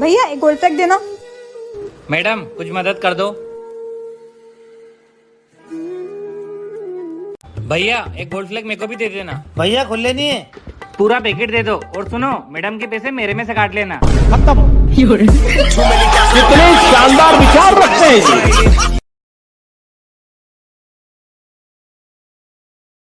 भैया एक gold pack देना। मैडम कुछ मदद कर दो। भैया एक गोल्ड फ्लैग मेरे को भी दे देना। भैया खुले नहीं है। पूरा पैकेट दे दो और सुनो मैडम के पैसे मेरे में से काट लेना। कितने शानदार विचार रखते हैं।